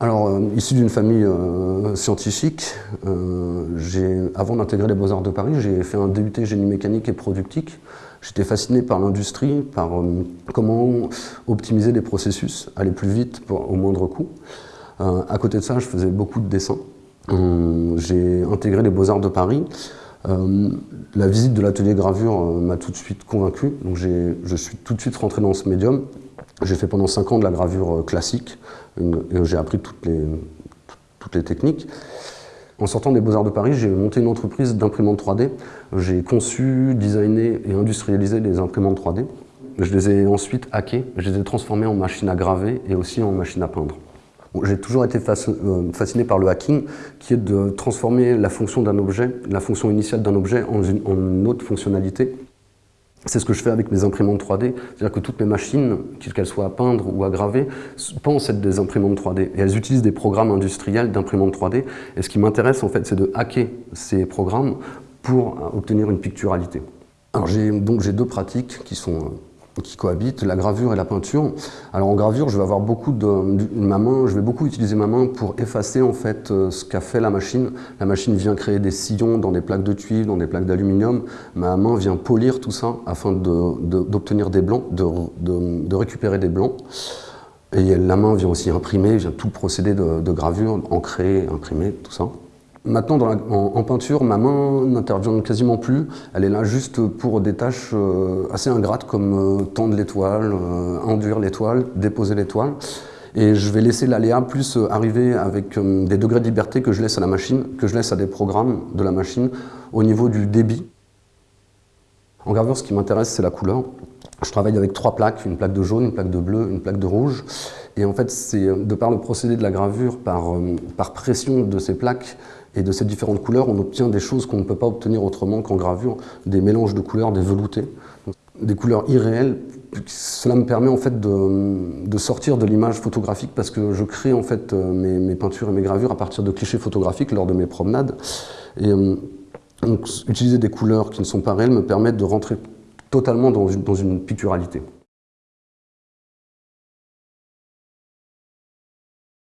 Alors, euh, issu d'une famille euh, scientifique, euh, avant d'intégrer les Beaux-Arts de Paris, j'ai fait un DUT génie mécanique et productique. J'étais fasciné par l'industrie, par comment optimiser les processus, aller plus vite au moindre coût. à côté de ça, je faisais beaucoup de dessins. j'ai intégré les Beaux-Arts de Paris. la visite de l'atelier gravure m'a tout de suite convaincu, donc je suis tout de suite rentré dans ce médium. J'ai fait pendant 5 ans de la gravure classique, j'ai appris toutes les, toutes les techniques. En sortant des Beaux-Arts de Paris, j'ai monté une entreprise d'imprimantes 3D. J'ai conçu, designé et industrialisé des imprimantes 3D. Je les ai ensuite hackées, je les ai transformées en machines à graver et aussi en machines à peindre. J'ai toujours été euh, fasciné par le hacking, qui est de transformer la fonction d'un objet, la fonction initiale d'un objet en une autre fonctionnalité c'est ce que je fais avec mes imprimantes 3D, c'est-à-dire que toutes mes machines, qu'elles soient à peindre ou à graver, pensent être des imprimantes 3D. Et elles utilisent des programmes industriels d'imprimantes 3D. Et ce qui m'intéresse, en fait, c'est de hacker ces programmes pour obtenir une picturalité. Alors j'ai donc deux pratiques qui sont qui cohabitent, la gravure et la peinture. Alors en gravure, je vais avoir beaucoup de, ma main, je vais beaucoup utiliser ma main pour effacer en fait euh, ce qu'a fait la machine. La machine vient créer des sillons dans des plaques de cuivre, dans des plaques d'aluminium. Ma main vient polir tout ça afin d'obtenir des blancs, de, récupérer des blancs. Et la main vient aussi imprimer, vient tout de, de gravure, ancrer, imprimer, tout ça. Maintenant, en, peinture, ma main n'intervient quasiment plus. Elle est là juste pour des tâches euh, assez ingrates comme euh, tendre l'étoile, euh, enduire l'étoile, déposer l'étoile. Et je vais laisser l'aléa plus arriver avec des degrés de liberté que je laisse à la machine, que je laisse à des programmes de la machine au niveau du débit. En gravure, ce qui m'intéresse, c'est la couleur. Je travaille avec trois plaques, une plaque de jaune, une plaque de bleu, une plaque de rouge. Et en fait, c'est de par le procédé de la gravure, par, par pression de ces plaques, et de ces différentes couleurs, on obtient des choses qu'on ne peut pas obtenir autrement qu'en gravure, des mélanges de couleurs, des veloutés, des couleurs irréelles. Cela me permet en fait de, sortir de l'image photographique parce que je crée en fait euh, mes, peintures et mes gravures à partir de clichés photographiques lors de mes promenades. Et euh, utiliser des couleurs qui ne sont pas réelles me permet de rentrer totalement dans une picturalité.